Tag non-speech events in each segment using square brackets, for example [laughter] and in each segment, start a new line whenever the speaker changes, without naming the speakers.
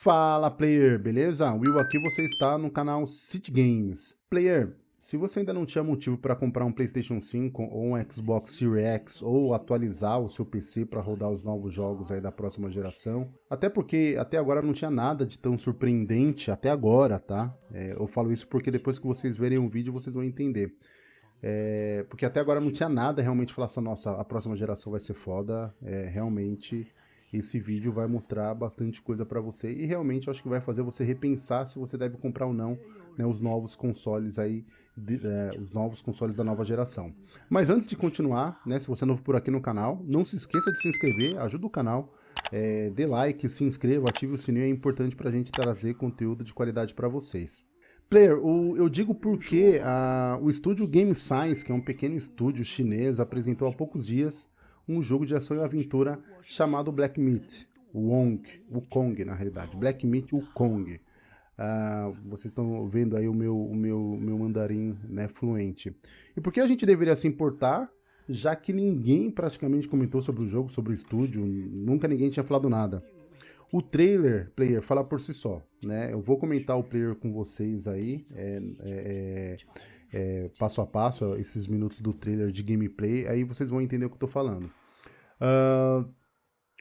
Fala player, beleza? Will aqui, você está no canal City Games. Player, se você ainda não tinha motivo para comprar um Playstation 5 ou um Xbox Series X ou atualizar o seu PC para rodar os novos jogos aí da próxima geração, até porque até agora não tinha nada de tão surpreendente, até agora, tá? É, eu falo isso porque depois que vocês verem o vídeo vocês vão entender. É, porque até agora não tinha nada realmente falar assim, nossa, a próxima geração vai ser foda, é, realmente esse vídeo vai mostrar bastante coisa para você e realmente acho que vai fazer você repensar se você deve comprar ou não né, os novos consoles aí, de, é, os novos consoles da nova geração. Mas antes de continuar, né, se você é novo por aqui no canal, não se esqueça de se inscrever, ajuda o canal, é, dê like, se inscreva, ative o sininho, é importante para a gente trazer conteúdo de qualidade para vocês. Player, o, eu digo porque a, o estúdio Game Science, que é um pequeno estúdio chinês, apresentou há poucos dias um jogo de ação e aventura chamado Black Meat, Wong, Wukong na realidade, Black Meat Wukong. Uh, vocês estão vendo aí o meu, o meu, meu mandarim né, fluente. E por que a gente deveria se importar, já que ninguém praticamente comentou sobre o jogo, sobre o estúdio, nunca ninguém tinha falado nada. O trailer, player, fala por si só, né? Eu vou comentar o player com vocês aí, é, é, é, passo a passo, esses minutos do trailer de gameplay, aí vocês vão entender o que eu tô falando. Uh,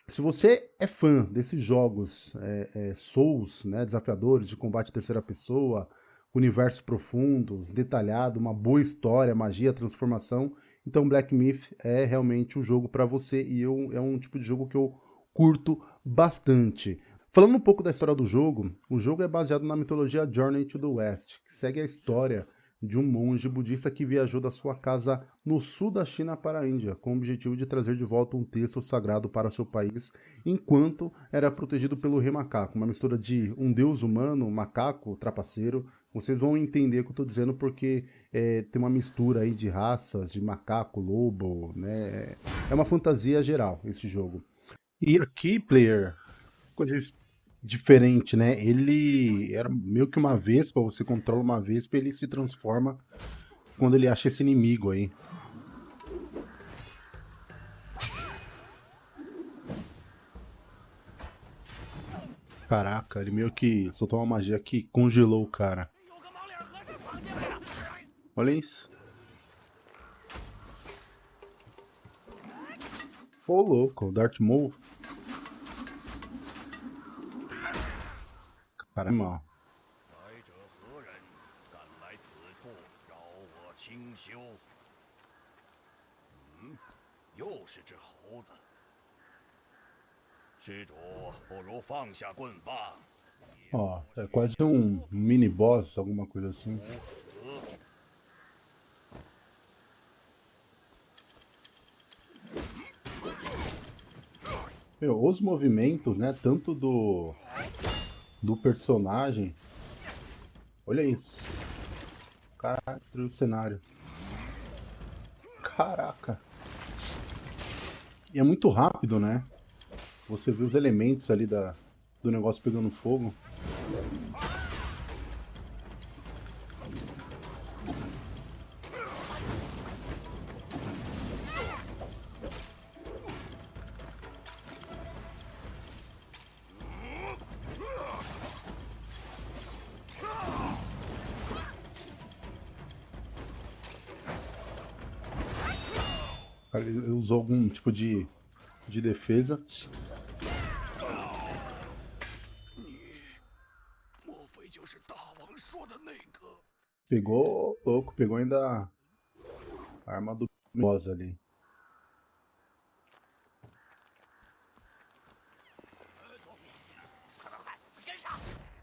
se você é fã desses jogos é, é, Souls, né, desafiadores, de combate terceira pessoa, universos profundos, detalhado, uma boa história, magia, transformação, então Black Myth é realmente o jogo para você e eu, é um tipo de jogo que eu curto bastante. Falando um pouco da história do jogo, o jogo é baseado na mitologia Journey to the West, que segue a história de um monge budista que viajou da sua casa no sul da China para a Índia, com o objetivo de trazer de volta um texto sagrado para seu país, enquanto era protegido pelo rei macaco, uma mistura de um deus humano, macaco, trapaceiro. Vocês vão entender o que eu estou dizendo porque é, tem uma mistura aí de raças, de macaco, lobo, né? É uma fantasia geral esse jogo. E aqui, player, quando eles diferente, né? Ele era meio que uma vespa, você controla uma vespa e ele se transforma quando ele acha esse inimigo aí. Caraca, ele meio que soltou uma magia que congelou o cara. Olha isso. Ô louco, Darth Maul. Caramba. Ó, é quase um mini boss, alguma coisa assim. Meu, os movimentos, né, tanto do do personagem. Olha isso. Caraca, destruiu o cenário. Caraca. E é muito rápido, né? Você vê os elementos ali da, do negócio pegando fogo. Ele usou algum tipo de, de defesa. Pegou, louco, pegou ainda a arma do boss ali.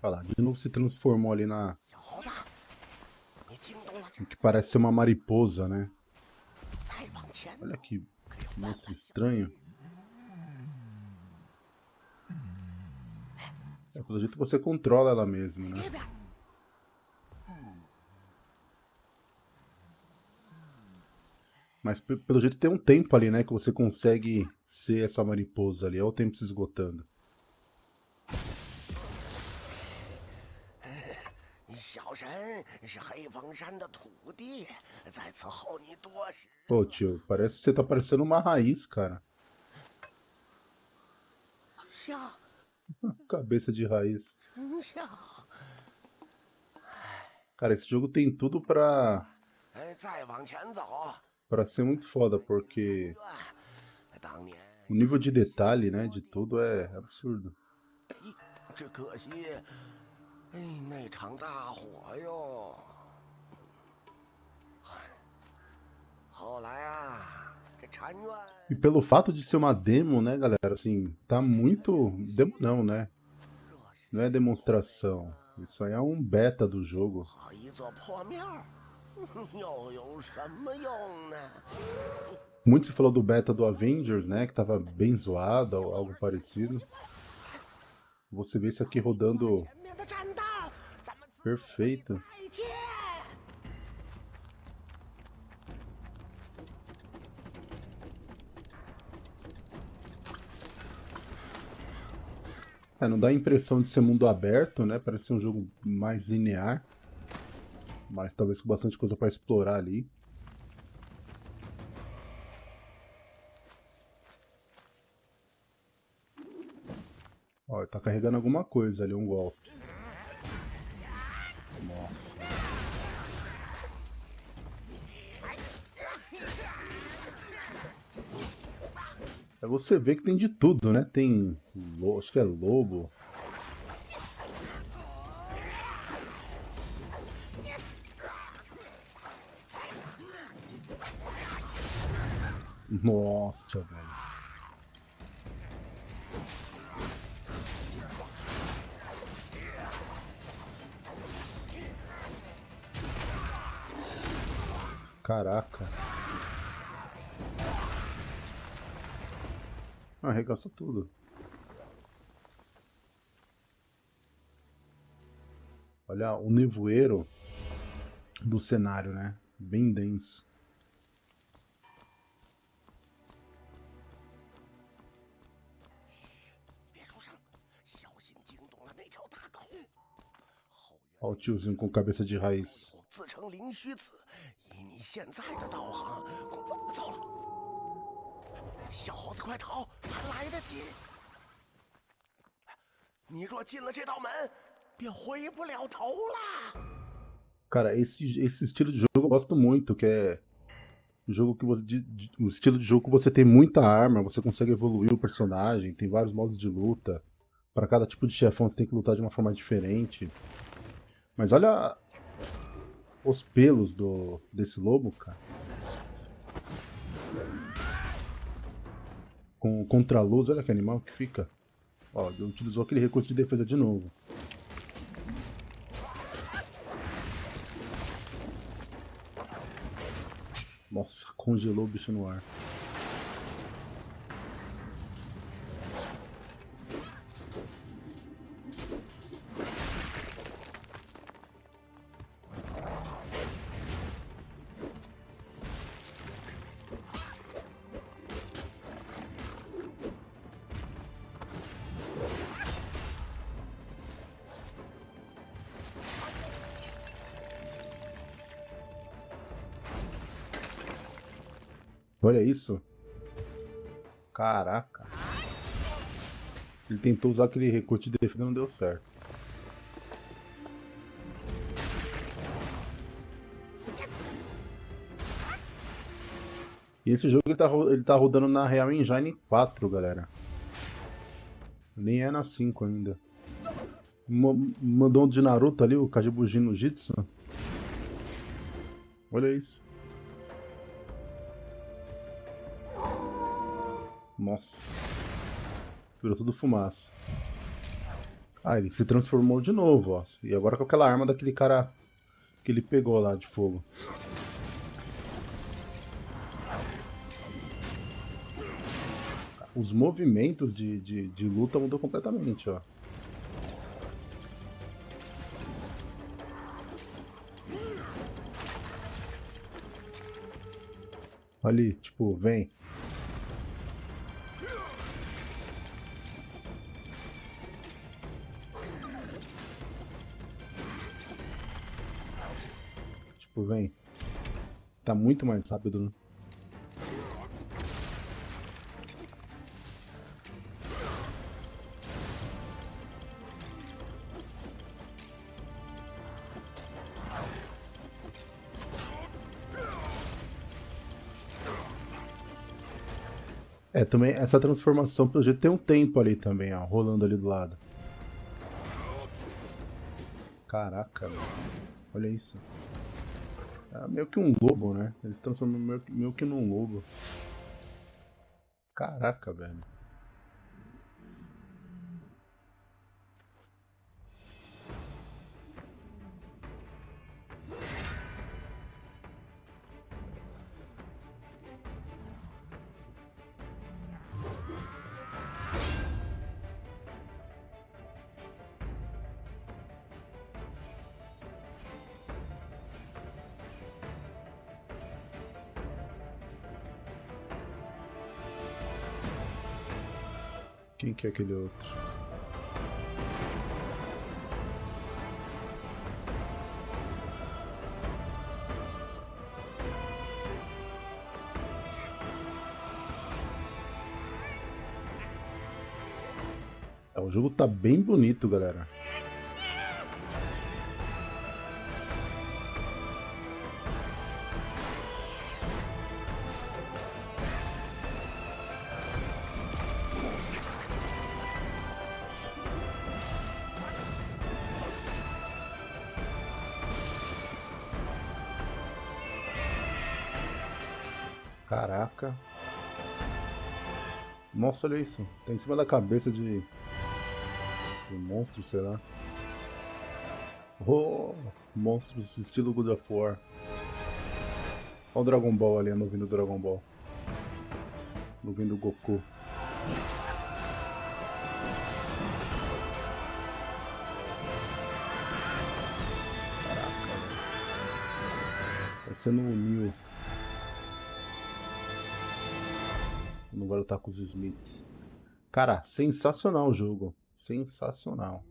Olha lá, de novo se transformou ali na... O que parece ser uma mariposa, né? Olha que monstro estranho. É, pelo jeito você controla ela mesmo, né? Mas pelo jeito tem um tempo ali, né? Que você consegue ser essa mariposa ali. Olha o tempo se esgotando. Pô, tio, parece que você tá parecendo uma raiz, cara. [laughs] Cabeça de raiz. Cara, esse jogo tem tudo pra,
哎，再往前走，
pra ser muito foda, porque
当年
o nível de detalhe, né, de tudo é absurdo.
只可惜，哎，那场大火哟。
E pelo fato de ser uma demo, né, galera, assim, tá muito... Demo não, né? Não é demonstração. Isso aí é um beta do jogo. Muito se falou do beta do Avengers, né, que tava bem zoado, ou algo parecido. Você vê isso aqui rodando... Perfeito. É, não dá a impressão de ser mundo aberto, né? Parece ser um jogo mais linear. Mas talvez com bastante coisa para explorar ali. Ó, tá carregando alguma coisa ali, um golpe. Você ver que tem de tudo, né? Tem. Acho que é lobo. Nossa, velho. Caraca. Arregaça tudo. Olha o nevoeiro do cenário, né? Bem denso. Olha o tiozinho com cabeça de raiz.
小猴子，快逃，还来得及。你若进了这道门，便回不了头啦。
Cara, esse, esse estilo de jogo eu gosto muito, que é um jogo que você, de- de- o estilo de jogo que você tem muita arma, você consegue evoluir o personagem, tem vários modos de luta. Para cada tipo de chefão você tem que lutar de uma forma diferente. Mas olha os pelos do desse lobo, cara. Com contra-luz, olha que animal que fica. Ó, ele utilizou aquele recurso de defesa de novo. Nossa, congelou o bicho no ar. Olha isso. Caraca. Ele tentou usar aquele recurso de defesa não deu certo. E esse jogo ele tá, ele tá rodando na Real Engine 4, galera. Nem é na 5 ainda. Mandou um de Naruto ali, o Kajibujin no Jitsu. Olha isso. Nossa. Virou tudo fumaça. Ah, ele se transformou de novo, ó. E agora com aquela arma daquele cara que ele pegou lá de fogo. Os movimentos de, de, de luta mudou completamente, ó. Ali, tipo, vem. Tá muito mais rápido, né? É, também essa transformação pelo jeito tem um tempo ali também, ó, rolando ali do lado. Caraca, olha isso. É meio que um lobo, né? Eles transformam meio, meio que num lobo. Caraca, velho. Quem que é aquele outro? É, o jogo tá bem bonito, galera. Caraca. Nossa, olha isso. Tá em cima da cabeça de... De monstro, sei lá. Oh, monstros estilo God of War. Olha o Dragon Ball ali, a nuvem do Dragon Ball. Nuvem do Goku. Caraca, velho. Parecendo um Neo. No com os Smiths. Cara, sensacional o jogo. Sensacional.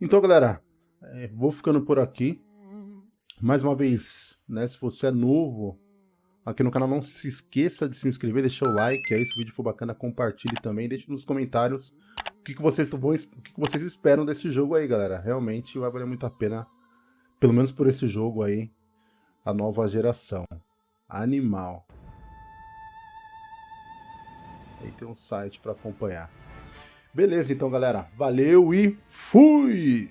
Então, galera, é, vou ficando por aqui. Mais uma vez, né, se você é novo aqui no canal, não se esqueça de se inscrever, deixar o like aí, se o vídeo for bacana, compartilhe também, deixe nos comentários o que, que, vocês, vão, o que, que vocês esperam desse jogo aí, galera. Realmente vai valer muito a pena, pelo menos por esse jogo aí, a nova geração. Animal. Tem um site para acompanhar. Beleza, então, galera. Valeu e fui!